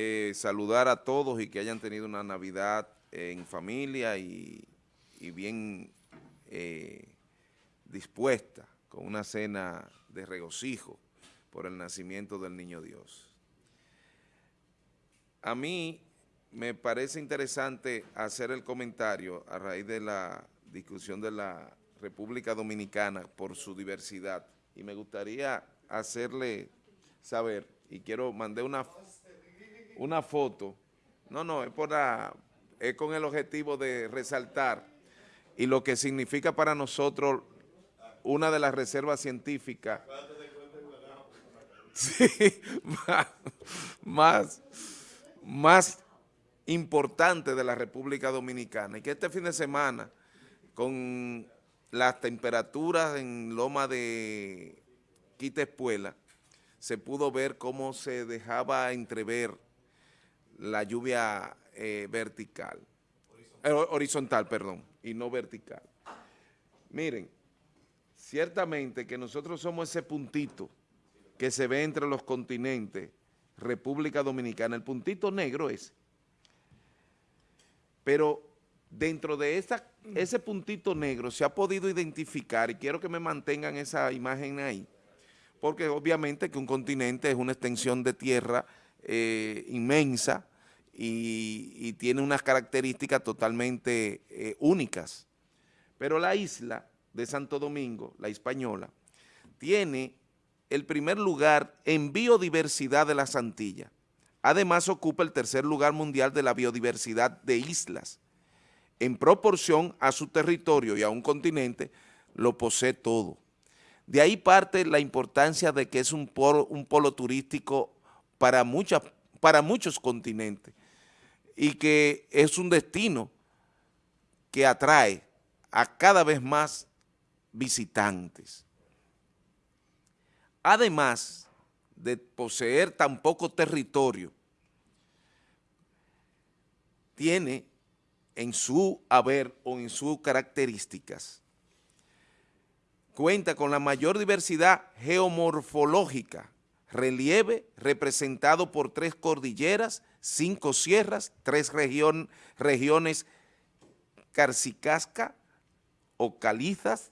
eh, saludar a todos y que hayan tenido una Navidad en familia y, bien eh, dispuesta, con una cena de regocijo por el nacimiento del Niño Dios. A mí me parece interesante hacer el comentario a raíz de la discusión de la República Dominicana por su diversidad y me gustaría hacerle saber, y quiero, mandar una, una foto, no, no, es, por es con el objetivo de resaltar. Y lo que significa para nosotros una de las reservas científicas. Más, más, importante de la República Dominicana. Y que este fin de semana con las temperaturas en Loma de Quita se pudo ver cómo se dejaba entrever la lluvia eh, vertical, horizontal. Perdón, y no vertical. Miren, ciertamente que nosotros somos ese puntito que se ve entre los continentes, República Dominicana, el puntito negro ese. Pero dentro de ese puntito negro se ha podido identificar, y quiero que me mantengan esa imagen ahí, porque obviamente que un continente es una extensión de tierra eh, inmensa y, tiene unas características totalmente eh, únicas. Pero la isla de Santo Domingo, la española, tiene el primer lugar en biodiversidad de las Antillas. Además ocupa el tercer lugar mundial de la biodiversidad de islas. En proporción a su territorio y a un continente, lo posee todo. De ahí parte la importancia de que es un polo, un polo turístico para, para muchos continentes y que es un destino que atrae a cada vez más visitantes. Además de poseer tan poco territorio, tiene en su haber o en sus características cuenta con la mayor diversidad geomorfológica, relieve representado por tres cordilleras, cinco sierras, tres regiones carcicasca o calizas,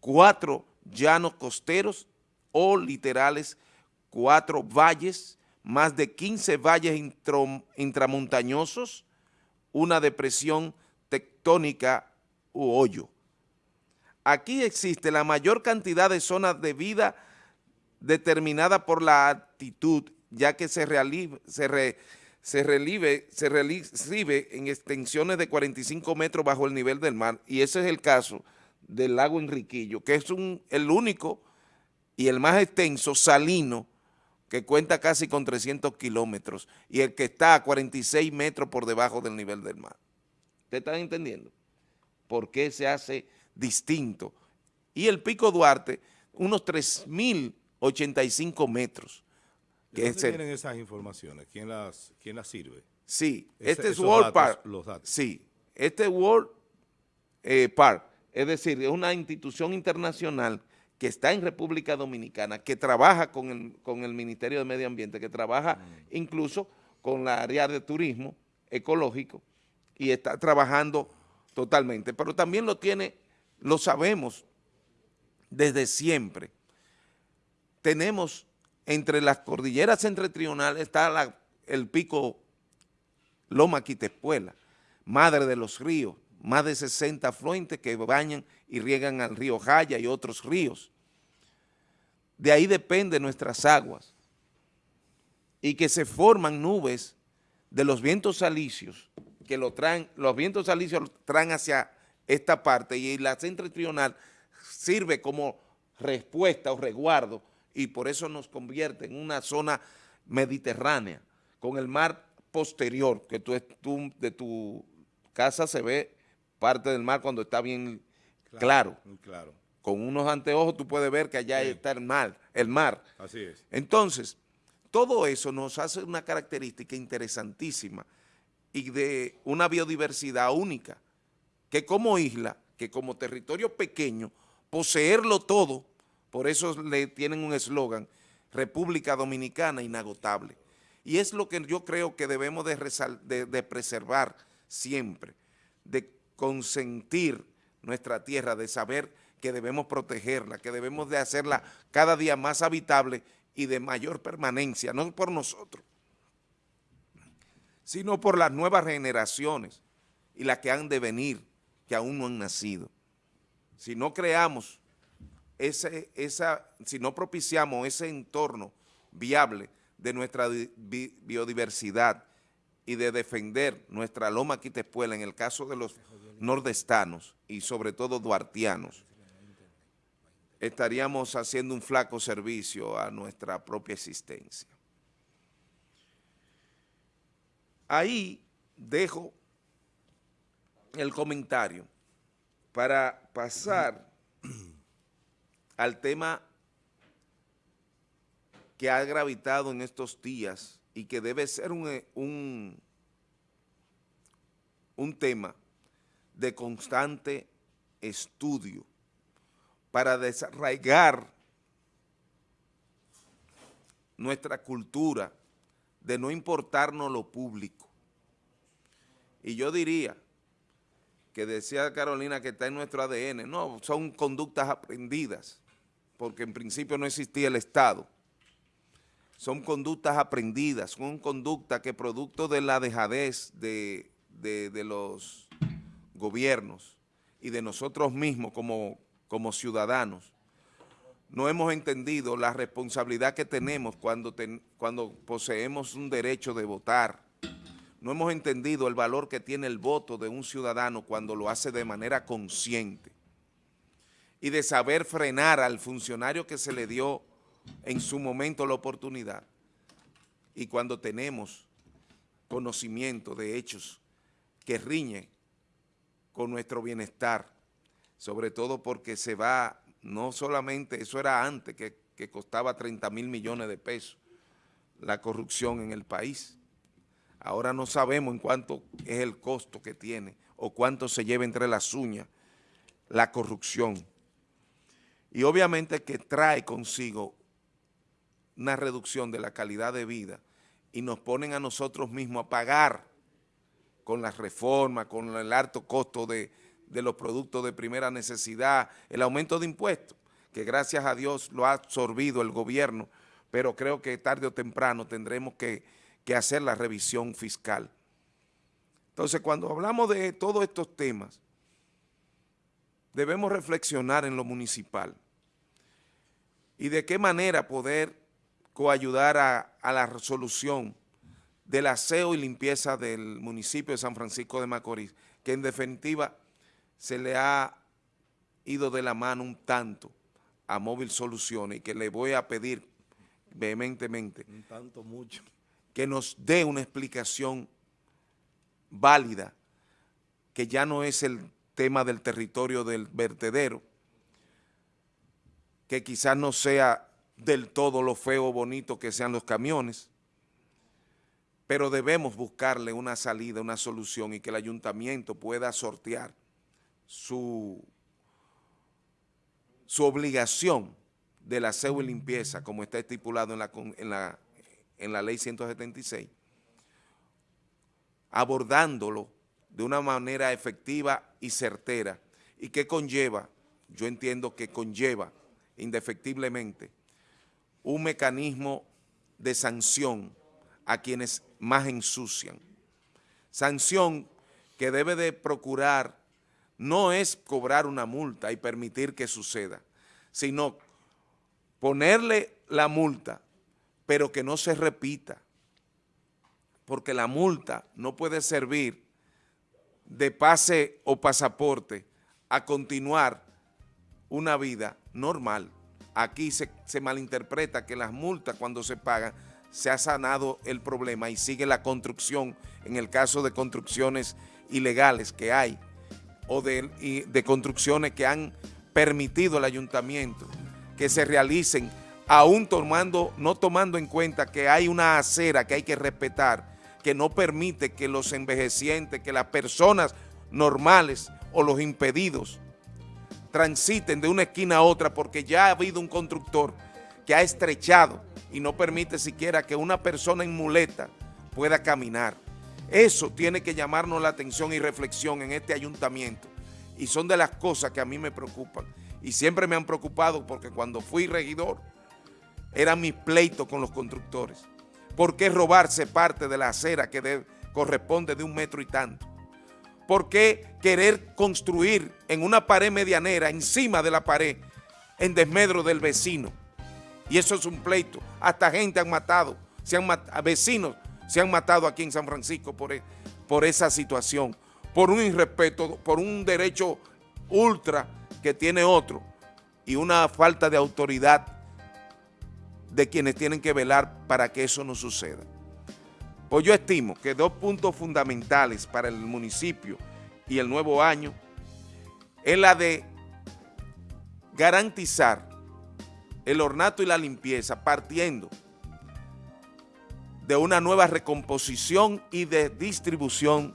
cuatro llanos costeros o literales, cuatro valles, más de 15 valles intramontañosos, una depresión tectónica u hoyo. Aquí existe la mayor cantidad de zonas de vida determinada por la altitud, ya que se, se, se, relive, se en extensiones de 45 metros bajo el nivel del mar, y ese es el caso del lago Enriquillo, que es el único y el más extenso salino que cuenta casi con 300 kilómetros y el que está a 46 metros por debajo del nivel del mar. ¿Ustedes están entendiendo? ¿Por qué se hace distinto. Y el Pico Duarte, unos 3.085 metros. ¿De dónde tienen esas informaciones? ¿Quién las, quién las sirve? Sí, este es World Park. Sí, este World eh, Park, es decir, es una institución internacional que está en República Dominicana, que trabaja con el, con el Ministerio de Medio Ambiente, que trabaja mm. incluso con la área de turismo ecológico y está trabajando totalmente, pero también lo tiene lo sabemos desde siempre. Tenemos entre las cordilleras septentrionales está el pico Loma Quitespuela, madre de los ríos, más de 60 afluentes que bañan y riegan al río Jaya y otros ríos. De ahí dependen nuestras aguas y que se forman nubes de los vientos salicios, que lo traen, los vientos salicios traen hacia esta parte y la septentrional sirve como respuesta o resguardo y por eso nos convierte en una zona mediterránea con el mar posterior, que tú, de tu casa se ve parte del mar cuando está bien claro. claro. Con unos anteojos tú puedes ver que allá está el mar, el mar. Así es. Entonces, todo eso nos hace una característica interesantísima y de una biodiversidad única que como isla, que como territorio pequeño, poseerlo todo, por eso le tienen un eslogan, República Dominicana inagotable. Y es lo que yo creo que debemos de, preservar siempre, de consentir nuestra tierra, de saber que debemos protegerla, que debemos de hacerla cada día más habitable y de mayor permanencia, no por nosotros, sino por las nuevas generaciones y las que han de venir, que aún no han nacido. Si no creamos ese, esa, si no propiciamos ese entorno viable de nuestra biodiversidad y de defender nuestra loma quitespuela en el caso de los nordestanos y sobre todo duartianos, estaríamos haciendo un flaco servicio a nuestra propia existencia. Ahí dejo el comentario para pasar al tema que ha gravitado en estos días y que debe ser un, un, un tema de constante estudio para desarraigar nuestra cultura de no importarnos lo público. Y yo diría que decía Carolina que está en nuestro ADN, no, son conductas aprendidas, porque en principio no existía el Estado. Son conductas aprendidas, son conductas que producto de la dejadez de, de los gobiernos y de nosotros mismos como, como ciudadanos, no hemos entendido la responsabilidad que tenemos cuando, cuando poseemos un derecho de votar. No hemos entendido el valor que tiene el voto de un ciudadano cuando lo hace de manera consciente y de saber frenar al funcionario que se le dio en su momento la oportunidad y cuando tenemos conocimiento de hechos que riñen con nuestro bienestar, sobre todo porque se va, no solamente, eso era antes, que, que costaba 30 mil millones de pesos la corrupción en el país. Ahora no sabemos en cuánto es el costo que tiene o cuánto se lleva entre las uñas la corrupción. Y obviamente que trae consigo una reducción de la calidad de vida y nos ponen a nosotros mismos a pagar con las reformas, con el alto costo de, los productos de primera necesidad, el aumento de impuestos, que gracias a Dios lo ha absorbido el gobierno, pero creo que tarde o temprano tendremos que, que hacer la revisión fiscal. Entonces, cuando hablamos de todos estos temas, debemos reflexionar en lo municipal y de qué manera poder coayudar a, a la resolución del aseo y limpieza del municipio de San Francisco de Macorís, que en definitiva se le ha ido de la mano un tanto a Móvil Soluciones y que le voy a pedir vehementemente un tanto mucho. que nos dé una explicación válida, que ya no es el tema del territorio del vertedero, que quizás no sea del todo lo feo o bonito que sean los camiones, pero debemos buscarle una salida, una solución y que el ayuntamiento pueda sortear su, su obligación de la aseo y limpieza, como está estipulado en la, en la, en la ley 176, abordándolo de una manera efectiva y certera, y que conlleva, yo entiendo que conlleva indefectiblemente, un mecanismo de sanción a quienes más ensucian. Sanción que debe de procurar no es cobrar una multa y permitir que suceda, sino ponerle la multa, pero que no se repita, porque la multa no puede servir de pase o pasaporte a continuar una vida normal. Aquí se, se malinterpreta que las multas cuando se pagan se ha sanado el problema y sigue la construcción, en el caso de construcciones ilegales que hay, o de, de construcciones que han permitido al ayuntamiento que se realicen, aún tomando, no tomando en cuenta que hay una acera que hay que respetar, que no permite que los envejecientes, que las personas normales o los impedidos transiten de una esquina a otra porque ya ha habido un constructor que ha estrechado y no permite siquiera que una persona en muleta pueda caminar. Eso tiene que llamarnos la atención y reflexión en este ayuntamiento y son de las cosas que a mí me preocupan y siempre me han preocupado porque cuando fui regidor eran mis pleitos con los constructores. ¿Por qué robarse parte de la acera que corresponde de un metro y tanto? ¿Por qué querer construir en una pared medianera, encima de la pared, en desmedro del vecino? Y eso es un pleito. Hasta gente han matado, se han vecinos se han matado aquí en San Francisco por, e, por esa situación, por un irrespeto, por un derecho ultra que tiene otro y una falta de autoridad de quienes tienen que velar para que eso no suceda. Pues yo estimo que dos puntos fundamentales para el municipio y el nuevo año es la de garantizar el ornato y la limpieza partiendo de una nueva recomposición y de distribución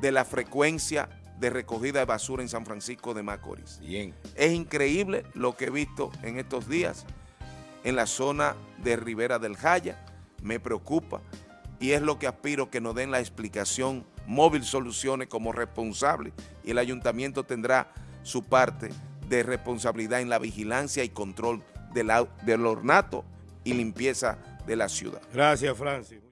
de la frecuencia de recogida de basura en San Francisco de Macorís. Bien. Es increíble lo que he visto en estos días en la zona de Rivera del Jaya, me preocupa y es lo que aspiro que nos den la explicación Móvil Soluciones como responsable y el ayuntamiento tendrá su parte de responsabilidad en la vigilancia y control del ornato y limpieza de la ciudad. Gracias, Francis.